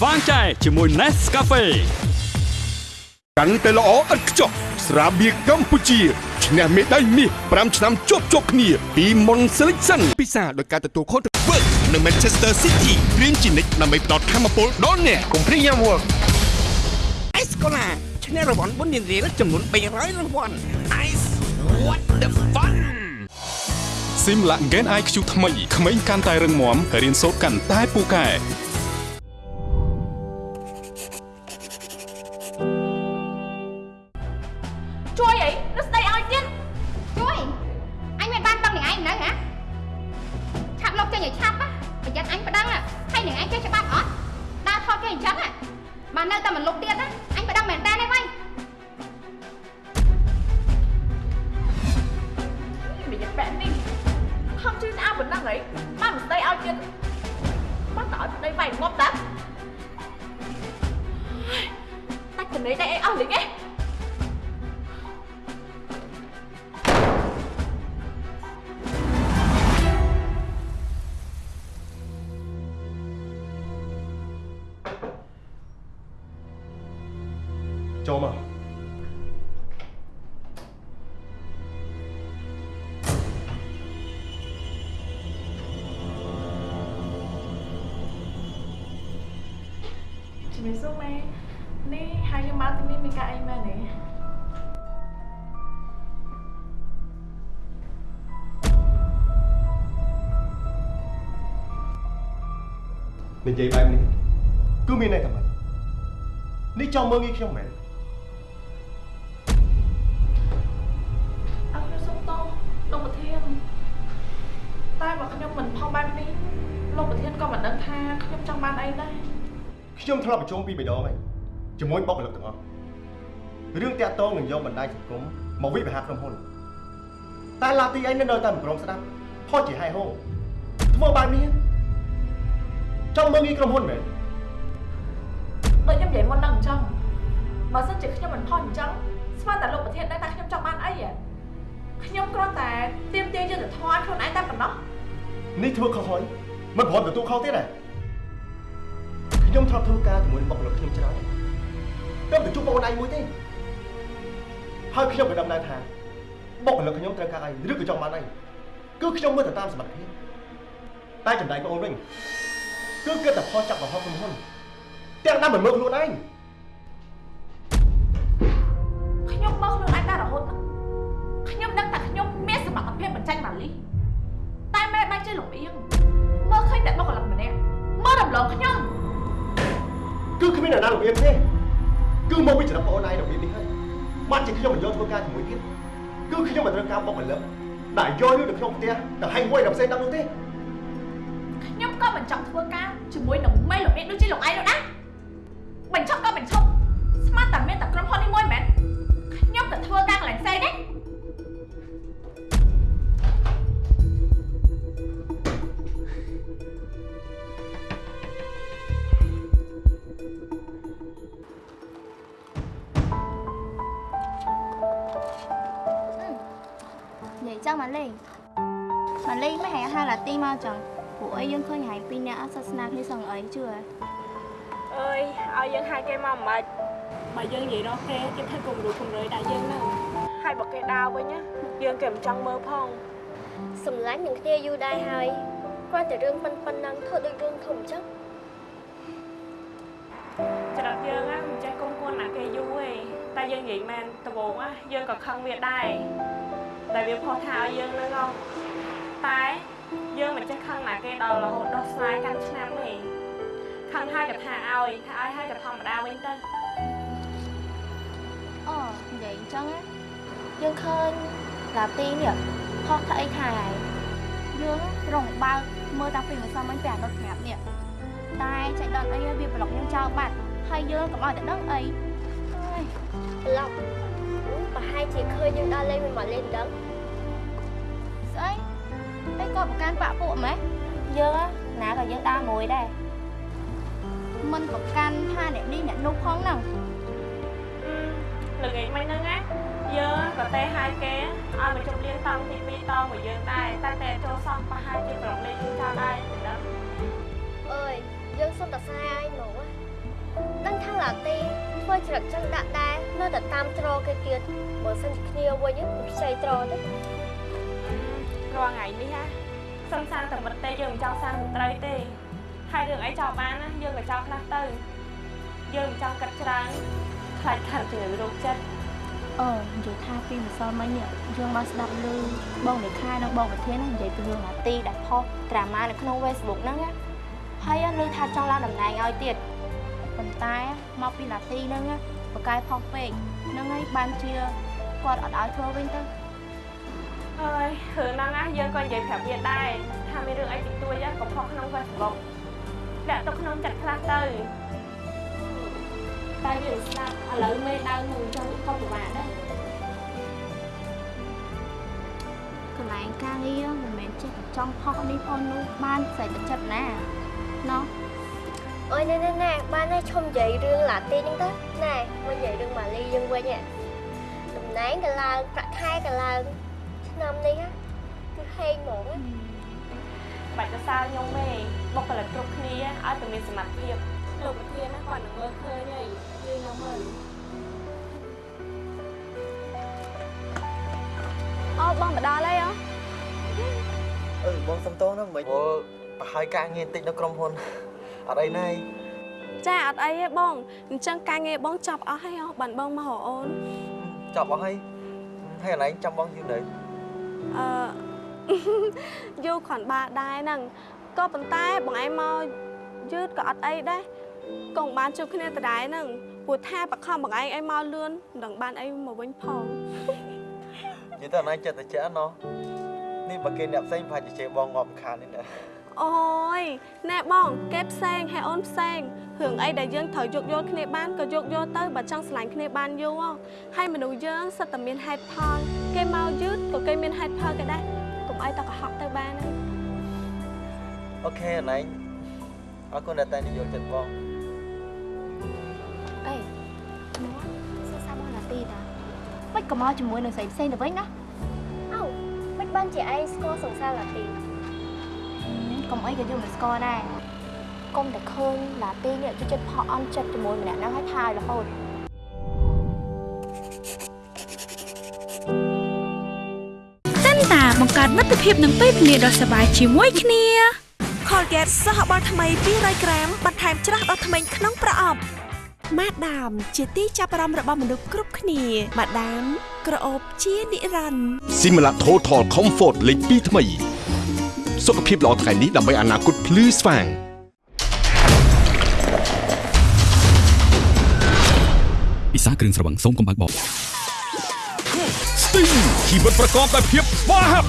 ស្វាងចែជាមួយ Nescafe កាន់តែល្អឥតខ្ចោះស្រាបៀរកម្ពុជាឈ្នះមេដាយមាស5ឆ្នាំជាប់ជាប់គ្នាពី Mon Selection ពិសាដោយការទទួលខុសត្រូវ Work នៅ Manchester City ព្រៀងជានិច្ចដើម្បីផ្ដល់ធម៌ពលដល់អ្នកកុំព្រៀងយ៉ាំ Work អេសកូឡាឈ្នះរង្វាន់បុណ្យរៀលចំនួន300រង្វាន់ Ice what the fun Simla Gen IQ ថ្មីក្មេងកាន់តែរឹងមាំរៀនសូត្រកាន់តែពូកែ ញឲ្យឆាប់ណាប្រយ័ត្នអញប្តឹងណាហើយនឹងឯងចេះច្បាប់អត់ដើរថតគេអញ្ចឹងណាបាននៅតែមិនលុបទៀតណាអញប្តឹងមែនតើទេវ៉ៃមានបែបនេះខំជួយស្អាតប៉ុណ្ណឹងហីបានមិនស្ដីឲ្យទៀតបានតើឲ្យប្តីវាយងាប់តាតាច់ចំណេះដៃអីអស់លេងឯង ចូលមកជំរាបសួរម៉ែនេះហើយខ្ញុំមកទីនេះមានការអីមែនទេនិយាយបែបនេះ ខ្ញុំធ្លាប់ប្រជុំពីរដងហើយជាមួយបុគ្គលិកទាំងអស់រឿងតាក់ទងនឹងយកបណ្ដាញសង្គមមកវិបហាក្រុមហ៊ុនតែឡាទីអីនៅតែមិនព្រមស្ដាប់ផុសជាហែហោធ្វើបែបនេះចង់មើងងាយក្រុមហ៊ុនមែនដូចខ្ញុំនិយាយមុនហ្នឹងអញ្ចឹងបើសិនជាខ្ញុំមិនផុសអញ្ចឹងស្មានតែលោកប្រធានដឹងថាខ្ញុំចង់បានអីហ៎ខ្ញុំគ្រាន់តែទៀមទាយុទ្ធធម៌ឲ្យខ្លួនឯងតែប៉ុណ្ណោះនេះធ្វើខុសហើយមិនព្រមទទួលខុសទៀតទេ ខ្ញុំធ្លាប់ធ្វើការជាមួយបុគ្គលិកខ្ញុំច្រើនតែមិនជួបបងប្អូនឯងមួយទេហើយខ្ញុំក៏ដឹងដែរថាបុគ្គលិកខ្ញុំត្រូវការអីឬក៏ចង់បានអីគឺខ្ញុំមើលទៅតាមសមត្ថភាពតែចំណែកបងប្អូនវិញគឺគិតតែផុសចាប់រហូតក្រុមហ៊ុនទាំងណាមិនមើលខ្លួនឯងខ្ញុំមើលខ្លួនឯងតែរហូតហ្នឹងខ្ញុំដឹងថាខ្ញុំមានសមត្ថភាពបញ្ចេញម៉ាលីតែមេបែរជាលំអៀងមើលឃើញតែបុគ្គលិកម្នាក់មើលរំលងខ្ញុំគឺគ្មានអ្នកណារបៀបទេគឺមកពីចរិតបងប្អូនឯងរបៀបនេះហើយបានជាខ្ញុំមិនយកធ្វើការជាមួយទៀតគឺខ្ញុំមិនត្រូវការបុគ្គលិកដែលយកយកនៅក្នុងផ្ទះទៅហែងហួយដល់ផ្សេងដល់នោះទេខ្ញុំក៏មិនចង់ធ្វើការជាមួយនឹងមេលំអៀងដូចជាលោកឯងនោះដែរបញ្ឈប់ក៏បញ្ឈប់ស្មានតែមានតែក្រុមហ៊ុននេះមួយមែនខ្ញុំទៅធ្វើការកន្លែងផ្សេងទេ ចឹងម៉ាលីម៉ាលីមិនហៅហៅឡាទីមកចឹងពួកអីយើងឃើញហើយពីរនាក់អត់សាសនាគ្នាសឹងអីជឿអើយឲ្យយើងហៅគេមកមិនបើយើងនិយាយរកគេគេធ្វើគំរូគំរើយដាក់យើងហ្នឹងហើយបើគេដើរវិញណាយើងគេមិនចង់មើលផងសម្លាញ់នឹងគ្នាយូរដែរហើយគ្រាន់តែរឿងប៉ុនប៉ុណ្ណឹងធ្វើដូចរឿងធំអញ្ចឹងច្រឹកយើងណាមិនចេះគុំគួនណាគេយូរទេតែយើងនិយាយមែនដំបូងណាយើងក៏ខឹងវាដែរ តែវាផុសថាឲ្យយើងហ្នឹងហ៎តែយើងមិនចេះខឹងណាគេដល់រហូតដោះស្រាយកាន់ឆ្នាំទេខឹងហើយក៏ថាឲ្យថាឲ្យហើយក៏ធម្មតាវិញទៅអូនិយាយអញ្ចឹងណាយើងឃើញឡាទីនេះផុសថាអីថាហើយយើងរងបើកមើលតាំងពីម្សិលមិញពីអាណុតប្រាប់នេះតែចៃដន្យអីវាប្លុកយើងចោលបាត់ហើយយើងកុំឲ្យតែដឹងអីអើយប្លុក ប្រហែលជាឃើញយើងដើរលេងមិនមកលេងដឹងស្អីអីក៏ប្រកាន់បាក់ពួកម៉េះយើងណាក៏យើងដើរមួយដែរមិនប្រកាន់ថាអ្នកនេះអ្នកនោះផងហ្នឹងល្ងាចមិញហ្នឹងណាយើងក៏ទេហៅគេឲ្យមកជុំលៀងតង់ទី2តង់មួយយើងដែរតែតែចូលសោះប្រហែលជាប្រងលេងយើងចោលដែរមិនដឹងអើយយើងសុំតែសាយឲ្យមកដឹងថាឡាទី ធ្វើច្រឹកចឹងដាក់ដែរនៅតែតាមត្រគេទៀតបើសិនជាគ្នាវិញមិនផ្សេងត្រទេរាល់ថ្ងៃនេះណាសង្សារតែមិនទេយើងមិនចង់សាងមន្ត្រីទេហើយរឿងអីចោលបានណាយើងក៏ចោលខ្លះទៅយើងមិនចង់កាត់ច្រើនខ្លាចខាត់ជំងឺរោគចិត្តអឺនិយាយថាពីម្សិលមិញនេះយើងមកស្ដាប់ឮបងលេខានិងបងប្រធានហ្នឹងនិយាយពីរឿងឡាទីដែលផុសដ្រាម៉ានៅក្នុង Facebook ហ្នឹងណាហើយឮថាចង់ឡើងតំណែងឲ្យទៀត ប៉ុន្តែមកពីឡាទីហ្នឹងណាបកកាយផុសពេកហ្នឹងហើយបានជាគាត់អត់ឲ្យធ្វើវិញទៅអើយរឿងហ្នឹងណាយើងក៏និយាយប្រាប់វាដែរថាមានរឿងអីតិចតួចណាក៏ផុសក្នុង Facebook ដាក់ទៅក្នុងចិត្តខ្លះទៅតែវាស្ដាប់ឥឡូវមេដើមនឹងចង់ក៏ពិបាកដែរកន្លែងការងារមិនមែនចេះតែចង់ផុសនេះផុសនោះបានស្អីទៅចិត្តណាណោះ អើយណែណែណែបានហើយឈុំនិយាយរឿងឡាទីហ្នឹងទៅណែមកនិយាយរឿងម៉ាលីយើងវិញហ៎តំណែងក៏ឡើងប្រាក់ខែក៏ឡើងឆ្នាំនេះហ៎គឺហេងហ្មងណាបាច់ទៅសើខ្ញុំទេបុគ្គលិកគ្រប់គ្នាឲ្យតែមានសមត្ថភាពលោកប្រធានណាគាត់នឹងមើលឃើញហើយយើងខ្ញុំមើលអូបងមកដល់ហើយអូអឺបងសុំតោហ្នឹងមិនអូប្រហើយការងារតិចនៅក្រុមហ៊ុន អត់អីណៃចាអត់អីទេបងអញ្ចឹងការងារបងចប់អស់ហើយអូបានបងមករកអូនចប់អស់ហើយហើយកន្លែងចាំបងយូរនៅអឺយូរគ្រាន់បាដែរហ្នឹងក៏ប៉ុន្តែបងឯងមកយឺតក៏អត់អីដែរក៏មិនបានជួបគ្នាដដែលហ្នឹងព្រោះថាបខំបងឯងឲ្យមកលឿនមិនដឹងបានអីមកវិញផងនិយាយទៅអនឡាញចិត្តតែចាណោះនេះបើគេអ្នកផ្សេងប្រហែលជាជេរបងងាប់ខាននេះណា អូយណែបងគេផ្សេងហើយអូនផ្សេងរឿងអីដែលយើងត្រូវយោគយល់គ្នាបានក៏យោគយល់ទៅបើចង់ស្រឡាញ់គ្នាបានយូរហើយមនុស្សយើងសិតតែមានហេតុផលគេមកយឺតក៏គេមានហេតុផលគេដែរកុំអីតកុហកទៅបានហើយអូខេអណៃអរគុណដែលតែនិយាយចិត្តបងអេមកសួរសាបងឡាទីតាមិនក៏មកជាមួយនឹងស្រីផ្សេងទៅវិញណាអោមិនបានជាឯងស្គាល់សង្សារឡាទី កុំអីក៏យើងមិនស្គាល់ដែរកុំតែឃើញឡាទីនេះជួយចិត្តផកអន់ចិត្តជាមួយម្នាក់ហ្នឹងឲ្យថាយរហូតសិនតាបង្កើតមិត្តភាពនឹងពេលវេលាដ៏សប្បាយជាមួយគ្នា Colgate សហបាល់ថ្មី200ក្រាមបន្ថែមច្រាស់ដល់ធ្មេញក្នុងប្រអប់ម៉ាដាម ជាទីចាប់អារម្មណ៍របស់មនុស្សគ្រប់គ្នាម៉ាដាម ក្រអូបជានិរន្តរ៍ Simla Total Comfort លេខ2ថ្មី សុខភាពល្អថ្ងៃនេះដើម្បីអនាគតភ្លឺស្វាងពិសាគ្រឿងស្រវឹងសូមកុំបើកបប Sting ជីវិតប្រកបដោយភាពស្វាហាប់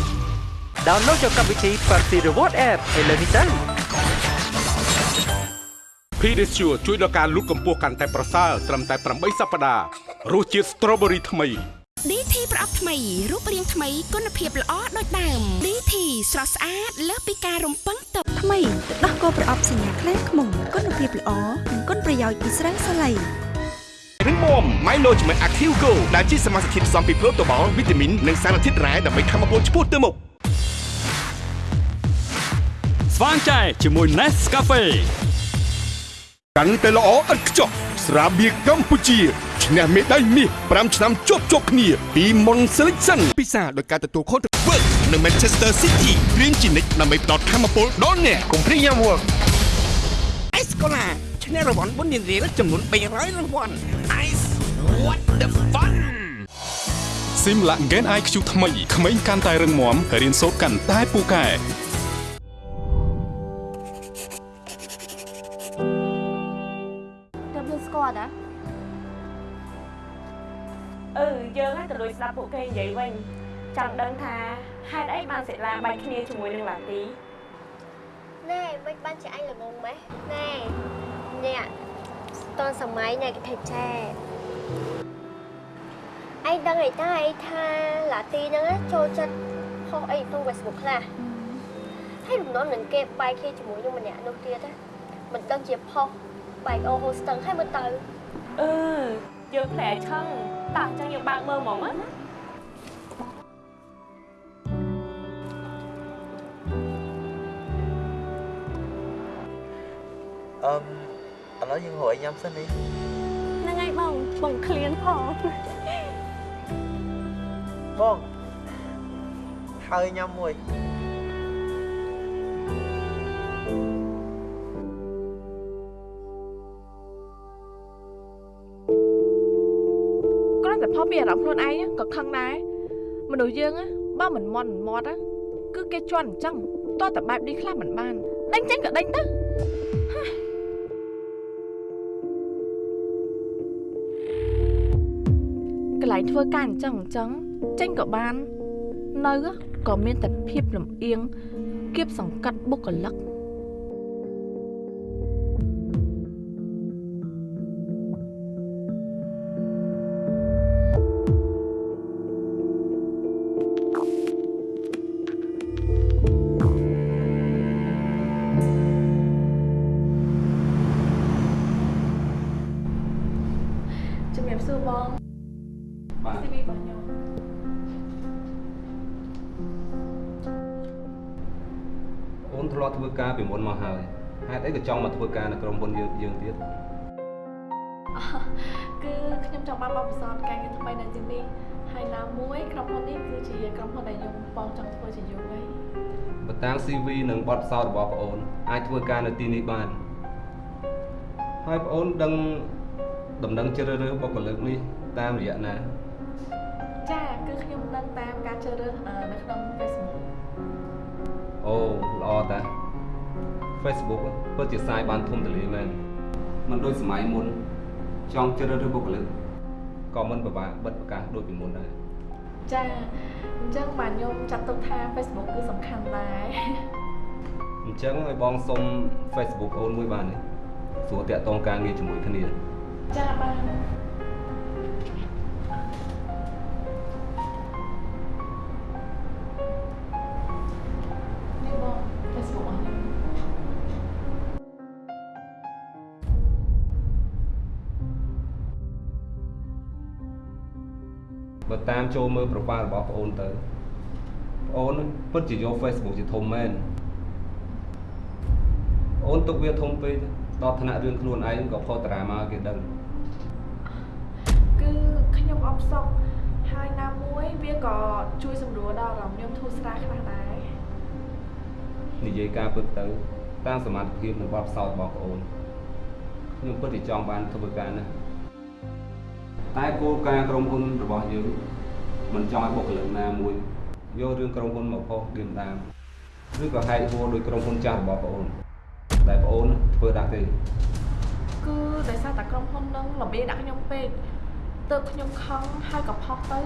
Download យកកម្មវិធី Party Reward App ឥឡូវនេះទៅ Pedicure ជួយដល់ការលូតកម្ពស់កាន់តែប្រសើរត្រឹមតែ8សប្តាហ៍រសជាតិ Strawberry ថ្មី DT ប្រអប់ថ្មីរូបរាងថ្មីគុណភាពល្អដូចដើម DT ស្រស់ស្អាតលើសពីការរំពឹងទុកថ្មីទឹកដោះគោប្រអប់សញ្ញាខ្លាំងខ្មុំគុណភាពល្អនិងគុណប្រយោជន៍ពីស្រាសាឡៃរឹងមាំ Milo ជាមួយ Active Go ដែលជាសមាសធាតុផ្សំពីប្រូតូបាល់វីតាមីននិងសារធាតុរ៉ែដើម្បីធ្វើឲ្យពលឆ្ពោះទៅមុខស្វាងចែជាមួយ Nescafe កាន់តែល្អឥតខ្ចោះស្រាបៀរកម្ពុជា ឈ្នះមេដាយមាស5ឆ្នាំជាប់ជាប់គ្នា ពីមុន Selection ពិសាដោយការទទួលខុសត្រូវ Work នៅ Manchester City រៀនជានិច្ចដើម្បីផ្ដល់ធម៌ពលដល់អ្នកកុំព្រីយ៉ាំ work អេសកូឡាឈ្នះរង្វាន់បុណ្យរៀលចំនួន300រង្វាន់ Ice what the fun Simla Gen IQ ថ្មីក្មេងកាន់តែរឹងមាំរៀនសូត្រកាន់តែពូកែទើបយើងស្គាល់តា អឺយើងហ្នឹងទៅលួចស្ដាប់ពួកគេនិយាយវិញចង់ដឹងថាហេតុអីបានសិលាបាច់គ្នាជាមួយនឹងឡាទីណែមិនបានជាឯងល្ងងម៉េះណែអ្នកតនសម័យអ្នកគេថេចែឯងដឹងអីតើឯងថាឡាទីហ្នឹងណាចូលចិត្តផុសអីក្នុង Facebook ខ្លះហើយរំលងនឹងគេបែកគ្នាជាមួយនឹងម្នាក់នោះទៀតណាមិនដឹងជាផុសបែកអូហូស្ទឹងហើយមើលទៅអឺ យើងផ្លែឆឹងតោះអញ្ចឹងយើងបើកមើលហ្មងណាអឺឥឡូវយើងរកអីញ៉ាំសិននេះហ្នឹងហើយបងបងឃ្លានផងបងហើយញ៉ាំមួយ គ្រាន់តែផុសពីអារម្មណ៍ខ្លួនឯងក៏ខឹងដែរមនុស្សយើងណាបើមិនមន់មិនមាត់ណាគឺគេជន់អញ្ចឹងតោះតែបែបនេះខ្លះមិនបានដេញចេញក៏ដេញទៅកន្លែងធ្វើការអញ្ចឹងអញ្ចឹងចេញក៏បាន នៅក៏មានតែភាពលំអៀងគៀបសង្កត់បុគ្គលិក បសួរបងបាទ CV របស់ខ្ញុំអូនធ្លាប់ធ្វើការពីមុនមកហើយហេតុអីក៏ចង់មកធ្វើការនៅក្រុមហ៊ុនយើងយើងទៀតគឺខ្ញុំចង់បានបទពិសោធន៍ការងារថ្មីនៅទីនេះហើយណាមួយក្រុមហ៊ុននេះគឺជាក្រុមហ៊ុនដែលខ្ញុំបងចង់ធ្វើជាយូរហើយបើតាម CV និងបទពិសោធន៍របស់ប្អូនអាចធ្វើការនៅទីនេះបានហើយប្អូនដឹង ដំណឹងជ្រើសរើសបុគ្គលិកនេះតាមរយៈណាចាគឺខ្ញុំដឹងតាមការជ្រើសរើសអឺនៅក្នុង Facebook អូល្អតា Facebook ពិតជាសាយបានធំទូលាយមែនមិនដូចសម័យមុនចង់ជ្រើសរើសបុគ្គលិកក៏មិនពិបាកបិទប្រកាសដូចពីមុនដែរចាអញ្ចឹងបាទខ្ញុំចាត់ទុកថា Facebook គឺសំខាន់ដែរអញ្ចឹងឲ្យបងសុំ Facebook អូនមួយបានទេស្រួលតាក់ទងការងារជាមួយគ្នា ចាបាននេះបង Facebook របស់ខ្ញុំបើតាមចូលមើល profile របស់ប្អូនទៅប្អូនពិតជាយក Facebook ជាធំមែនប្អូនទុកវាធំពេកដល់ថ្នាក់រឿងខ្លួនឯងក៏ផុសតារាមកគេដឹងគឺ ខ្ញុំអបសុកហើយណាមួយវាក៏ជួយសម្រួលដល់អារម្មណ៍ខ្ញុំធូរស្រាលខ្លះដែរនិយាយការពិតទៅតាមសមត្ថភាពនិងបទពិសោធន៍របស់ប្អូនខ្ញុំពិតជាចង់បានធ្វើការណាស់តែគោលការណ៍ក្រុមហ៊ុនរបស់យើងមិនចង់ឲ្យបុគ្គលិកណាមួយយករឿងក្រុមហ៊ុនមកផុសឌៀមដាមឬក៏ហែកហួរដោយក្រុមហ៊ុនចាស់របស់ប្អូនដែលប្អូនធ្វើដាក់ទេគឺដោយសារតែក្រុមហ៊ុននឹងលំអៀងដាក់ខ្ញុំពេក ទើបខ្ញុំខឹងហើយក៏ផុសទៅ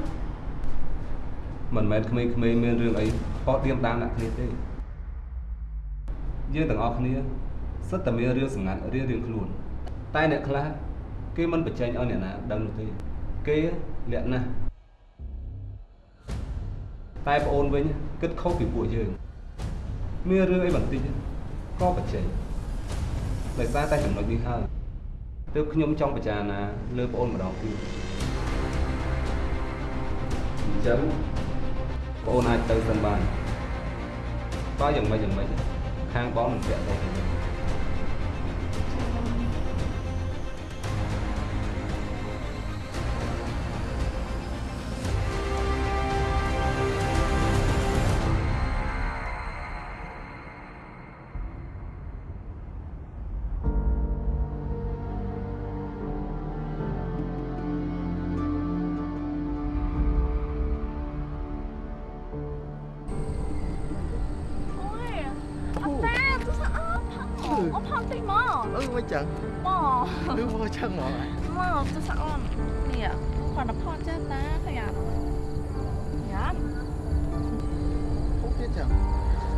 មិនមែនក្មេងៗមានរឿងអីផុសឌៀមដាមដាក់គ្នាទេយើងទាំងអស់គ្នាសិតតែមានរឿងសម្ងាត់រៀងៗខ្លួនតែអ្នកខ្លះគេមិនបញ្ចេញឲ្យអ្នកណាដឹងនោះទេគេលាក់ណាស់តែប្អូនវិញគិតខុសពីពួកយើងមានរឿងអីបន្តិចក៏បញ្ចេញដោយសារតែចំណុចនេះហើយ ទើបខ្ញុំចង់ពិចារណាលើប្អូនម្ដងទៀតអញ្ចឹងប្អូនអាចទៅសិនបានតើយ៉ាងម៉េចយ៉ាងម៉េចខាងបងមិនពាក់ទោ គាត់ទៅផត់ចាតាឃើញអត់យ៉ាត់ពុកទៀតចឹង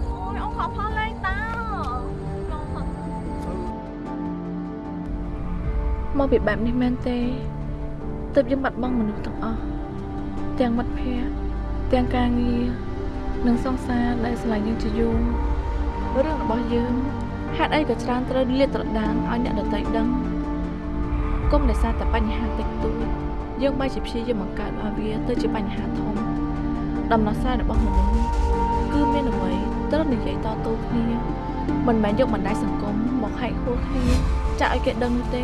អូយអត់ខកផលលេងតាមកពីបែបនេះមែនទេទើបយើងបាត់បង់មនុស្សទាំងអស់ទាំងមិត្តភ័ក្តិទាំងការងារនិងសង្សារដែលឆ្លៃយើងជាយូររឿងរបស់យើងហេតុអីក៏ច្រើនត្រូវលាតត្រដាងឲ្យអ្នកដទៃដឹងគុំដោយសារតែបញ្ហាតិចតួច យើងបែរជាព្យាយាមបង្កើតឲ្យវាទៅជាបញ្ហាធំដំណោះស្រាយរបស់មនុស្សគឺមានអ្វីត្រូវនិយាយតទល់គ្នាមិនមែនយកបណ្ដាញសង្គមមកហែកហួរគ្នាចាក់ឲ្យគេដឹងនោះទេ